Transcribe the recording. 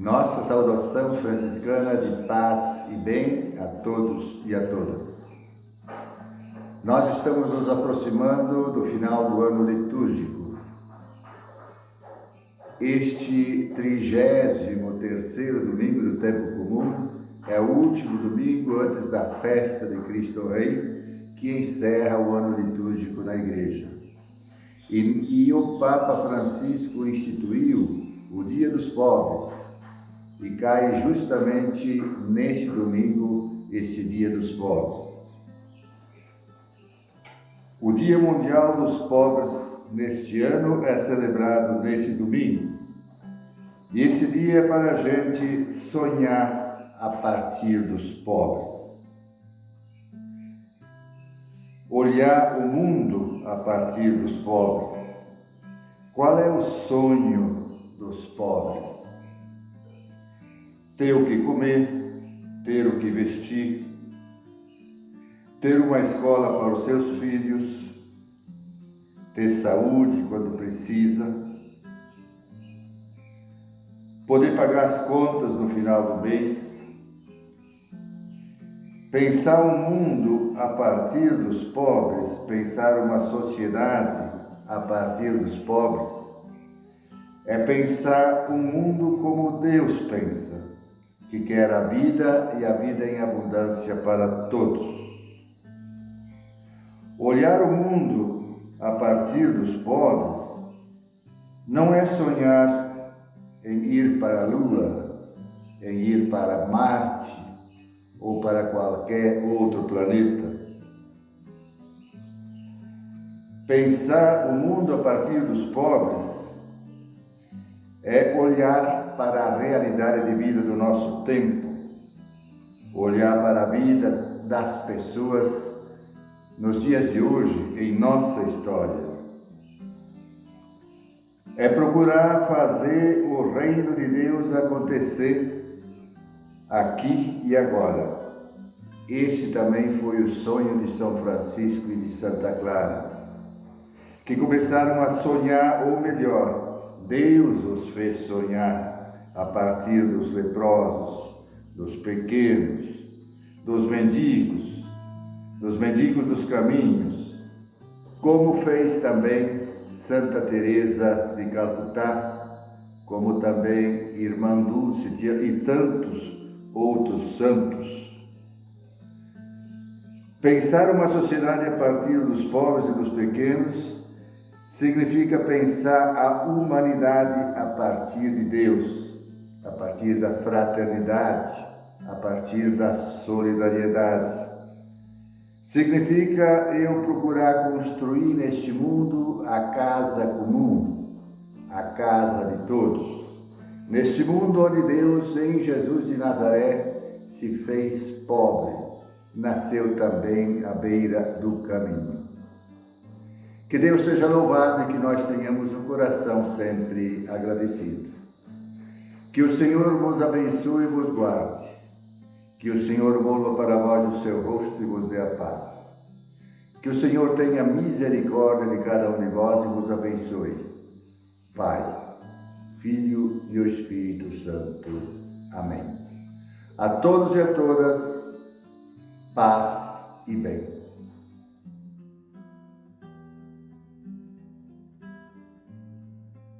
Nossa saudação franciscana de paz e bem a todos e a todas. Nós estamos nos aproximando do final do ano litúrgico. Este 33º domingo do tempo comum é o último domingo antes da festa de Cristo Rei, que encerra o ano litúrgico na igreja. E, e o Papa Francisco instituiu o Dia dos Pobres, e cai justamente neste domingo, esse Dia dos Pobres. O Dia Mundial dos Pobres neste ano é celebrado neste domingo. E esse dia é para a gente sonhar a partir dos pobres. Olhar o mundo a partir dos pobres. Qual é o sonho dos pobres? Ter o que comer, ter o que vestir, ter uma escola para os seus filhos, ter saúde quando precisa, poder pagar as contas no final do mês, pensar um mundo a partir dos pobres, pensar uma sociedade a partir dos pobres, é pensar um mundo como Deus pensa que quer a vida e a vida em abundância para todos. Olhar o mundo a partir dos pobres não é sonhar em ir para a Lua, em ir para Marte ou para qualquer outro planeta. Pensar o mundo a partir dos pobres é olhar para a realidade de vida do nosso tempo, olhar para a vida das pessoas nos dias de hoje, em nossa história. É procurar fazer o reino de Deus acontecer aqui e agora. Este também foi o sonho de São Francisco e de Santa Clara, que começaram a sonhar, ou melhor, Deus os fez sonhar a partir dos leprosos, dos pequenos, dos mendigos, dos mendigos dos caminhos, como fez também Santa Teresa de Calcutá, como também Irmã Dulce e tantos outros santos. Pensar uma sociedade a partir dos pobres e dos pequenos significa pensar a humanidade a partir de Deus, a partir da fraternidade, a partir da solidariedade. Significa eu procurar construir neste mundo a casa comum, a casa de todos. Neste mundo onde Deus, em Jesus de Nazaré, se fez pobre, nasceu também à beira do caminho. Que Deus seja louvado e que nós tenhamos um coração sempre agradecido. Que o Senhor vos abençoe e vos guarde. Que o Senhor volva para vós o seu rosto e vos dê a paz. Que o Senhor tenha misericórdia de cada um de vós e vos abençoe. Pai, Filho e o Espírito Santo. Amém. A todos e a todas, paz e bem.